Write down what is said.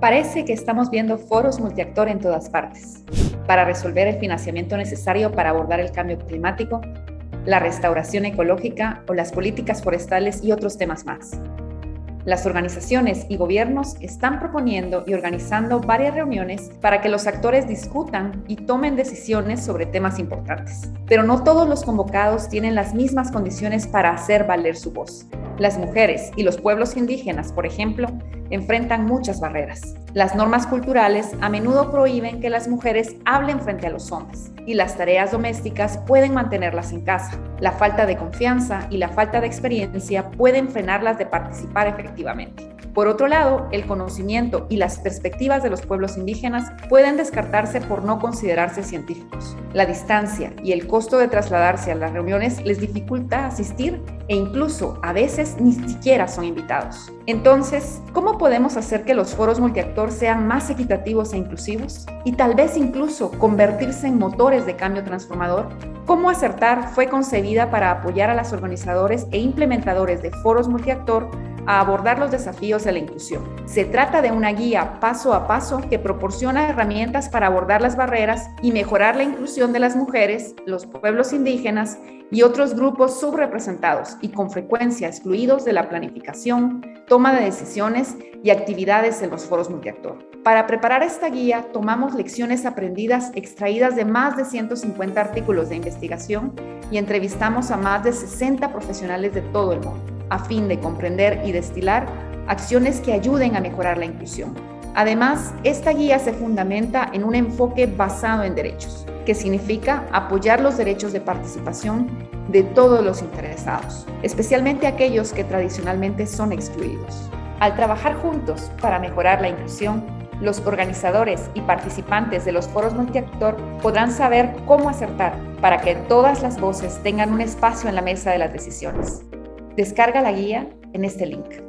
Parece que estamos viendo foros multiactor en todas partes para resolver el financiamiento necesario para abordar el cambio climático, la restauración ecológica o las políticas forestales y otros temas más. Las organizaciones y gobiernos están proponiendo y organizando varias reuniones para que los actores discutan y tomen decisiones sobre temas importantes. Pero no todos los convocados tienen las mismas condiciones para hacer valer su voz. Las mujeres y los pueblos indígenas, por ejemplo, enfrentan muchas barreras. Las normas culturales a menudo prohíben que las mujeres hablen frente a los hombres y las tareas domésticas pueden mantenerlas en casa. La falta de confianza y la falta de experiencia pueden frenarlas de participar efectivamente. Por otro lado, el conocimiento y las perspectivas de los pueblos indígenas pueden descartarse por no considerarse científicos. La distancia y el costo de trasladarse a las reuniones les dificulta asistir e incluso a veces ni siquiera son invitados. Entonces, ¿cómo podemos hacer que los foros multiactor sean más equitativos e inclusivos? Y tal vez incluso convertirse en motores de cambio transformador. Cómo Acertar fue concebida para apoyar a los organizadores e implementadores de foros multiactor a abordar los desafíos de la inclusión. Se trata de una guía paso a paso que proporciona herramientas para abordar las barreras y mejorar la inclusión de las mujeres, los pueblos indígenas y otros grupos subrepresentados y con frecuencia excluidos de la planificación, toma de decisiones y actividades en los foros multiactor. Para preparar esta guía, tomamos lecciones aprendidas extraídas de más de 150 artículos de investigación y entrevistamos a más de 60 profesionales de todo el mundo, a fin de comprender y destilar acciones que ayuden a mejorar la inclusión. Además, esta guía se fundamenta en un enfoque basado en derechos, que significa apoyar los derechos de participación de todos los interesados, especialmente aquellos que tradicionalmente son excluidos. Al trabajar juntos para mejorar la inclusión, los organizadores y participantes de los foros multiactor podrán saber cómo acertar para que todas las voces tengan un espacio en la mesa de las decisiones. Descarga la guía en este link.